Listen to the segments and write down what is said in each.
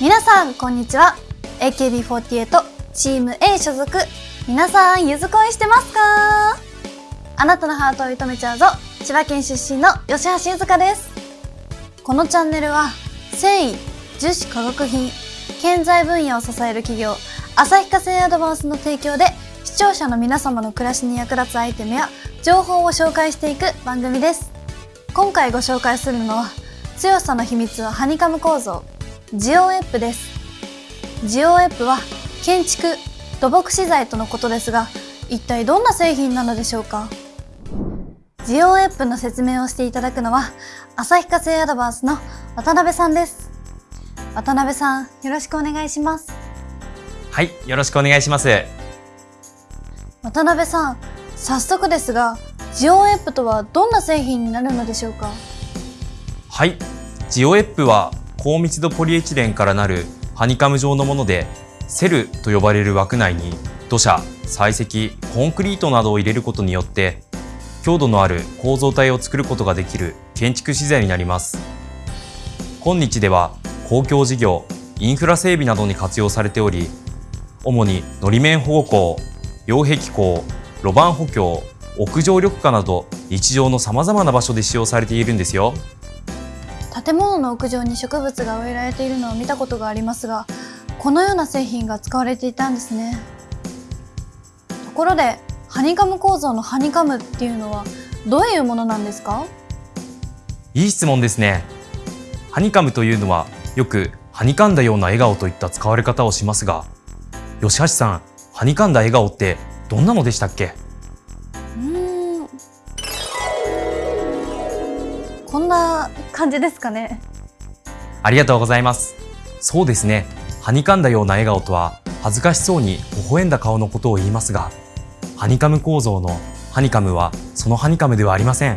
皆さんこんにちは。AKB48 チーム A 所属。皆さんゆず恋してますか？あなたのハートを射止めちゃうぞ。千葉県出身の吉橋ゆずかです。このチャンネルは繊維樹脂化学品建材分野を支える企業旭化成アドバンスの提供で視聴者の皆様の暮らしに役立つアイテムや情報を紹介していく番組です。今回ご紹介するのは強さの秘密はハニカム構造。ジオエップです。ジオエップは建築土木資材とのことですが一体どんな製品なのでしょうか？ジオエップの説明をしていただくのは旭化成アドバンスの渡辺さんです。渡辺さんよろしくお願いします。はい、よろしくお願いします。渡辺さん早速ですがジオエップとはどんな製品になるのでしょうか？はい、ジオエップは高密度ポリエチレンからなるハニカム状のもので、セルと呼ばれる枠内に土砂、採石、コンクリートなどを入れることによって、強度のある構造体を作ることができる建築資材になります。今日では公共事業、インフラ整備などに活用されており、主にのり面保護工、擁壁工、路盤補強、屋上緑化など日常の様々な場所で使用されているんですよ。建物の屋上に植物が植えられているのを見たことがありますがこのような製品が使われていたんですね。ところでハニカム構造のハニカムっていうのはどういうものなんですか？いい質問ですね。ハニカムというのはよくはにかんだような笑顔といった使われ方をしますが、吉橋さん、はにかんだ笑顔ってどんなのでしたっけ？んな感じですかねありがとうございます。そうですね。はにかんだような笑顔とは恥ずかしそうに微笑んだ顔のことを言いますが、ハニカム構造のハニカムはそのハニカムではありません。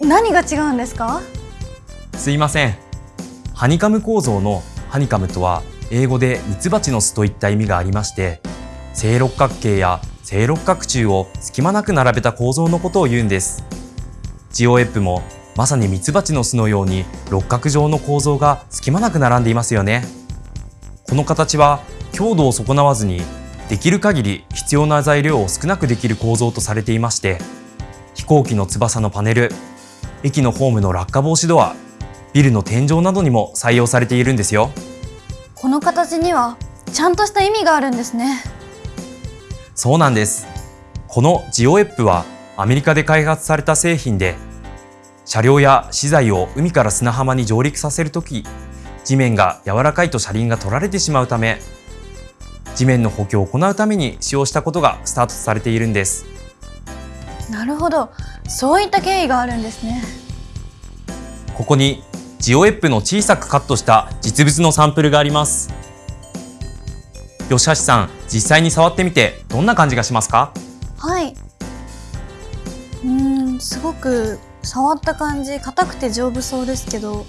何が違うんですか？すいません。ハニカム構造のハニカムとは英語でミツバチの巣といった意味がありまして、正六角形や正六角柱を隙間なく並べた構造のことを言うんです。ジオエップもまさにミツバチの巣のように六角状の構造が隙間なく並んでいますよね。この形は強度を損なわずにできる限り必要な材料を少なくできる構造とされていまして、飛行機の翼のパネル、駅のホームの落下防止ドア、ビルの天井などにも採用されているんですよ。この形にはちゃんとした意味があるんですねそうなんです。このジオエップはアメリカで開発された製品で、車両や資材を海から砂浜に上陸させるとき、地面が柔らかいと車輪が取られてしまうため、地面の補強を行うために使用したことがスタートされているんです。なるほどそういった経緯があるんですねここにジオエップの小さくカットした実物のサンプルがあります。吉橋さん、実際に触ってみてどんな感じがしますか？はいすごく触った感じ硬くて丈夫そうですけど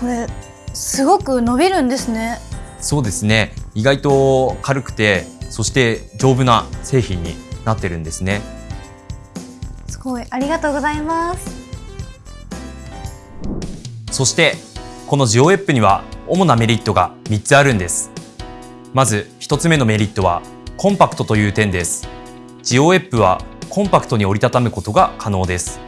これすごく伸びるんですねそうですね。意外と軽くて、そして丈夫な製品になってるんですね。すごいありがとうございますそして、このジオエップには主なメリットが3つあるんです。まず1つ目のメリットはコンパクトという点です。ジオエップはコンパクトに折りたたむことが可能です。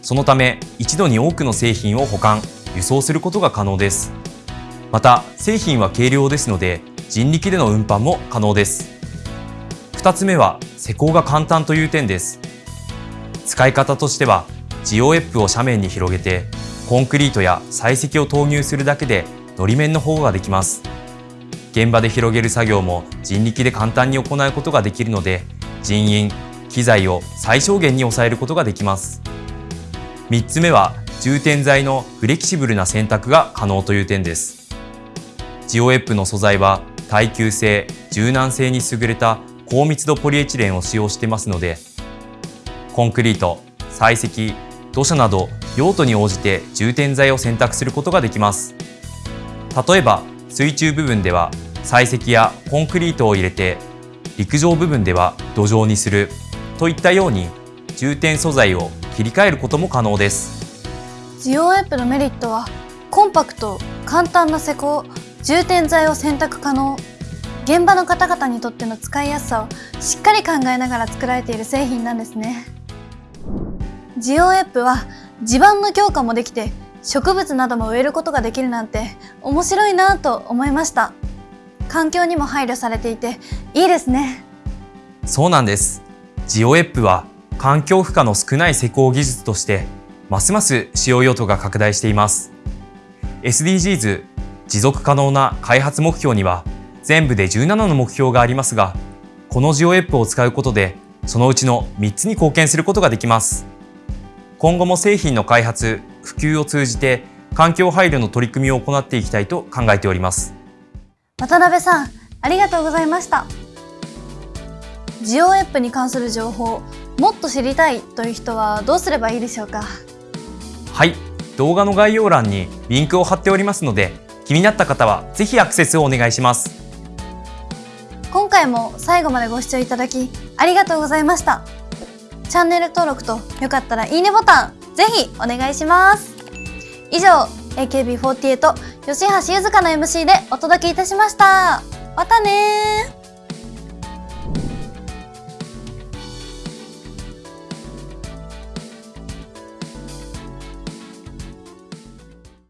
そのため一度に多くの製品を保管、輸送することが可能です。また製品は軽量ですので人力での運搬も可能です。2つ目は施工が簡単という点です。使い方としてはジオエップを斜面に広げてコンクリートや採石を投入するだけでのり面の保護ができます。現場で広げる作業も人力で簡単に行うことができるので人員、機材を最小限に抑えることができます。3つ目は充填剤のフレキシブルな選択が可能という点です。ジオエップの素材は耐久性、柔軟性に優れた高密度ポリエチレンを使用してますのでコンクリート、採石、土砂など用途に応じて充填剤を選択することができます。例えば水中部分では採石やコンクリートを入れて陸上部分では土壌にするといったように充填素材を切り替えることも可能です。ジオエップのメリットはコンパクト簡単な施工充填剤を選択可能現場の方々にとっての使いやすさをしっかり考えながら作られている製品なんですねジオエップは地盤の強化もできて植物なども植えることができるなんて面白いなと思いました環境にも配慮されていていいですねそうなんです。ジオエップは環境負荷の少ない施工技術として、ますます使用用途が拡大しています。SDGs 持続可能な開発目標には全部で17の目標がありますが、このジオエップを使うことで、そのうちの3つに貢献することができます。今後も製品の開発、普及を通じて環境配慮の取り組みを行っていきたいと考えております。渡辺さんありがとうございましたジオエップに関する情報もっと知りたいという人はどうすればいいでしょうか？はい、動画の概要欄にリンクを貼っておりますので、気になった方はぜひアクセスをお願いします。今回も最後までご視聴いただきありがとうございました。チャンネル登録とよかったらいいねボタンぜひお願いします。以上 AKB48 吉橋ゆずかの MC でお届けいたしました。またねー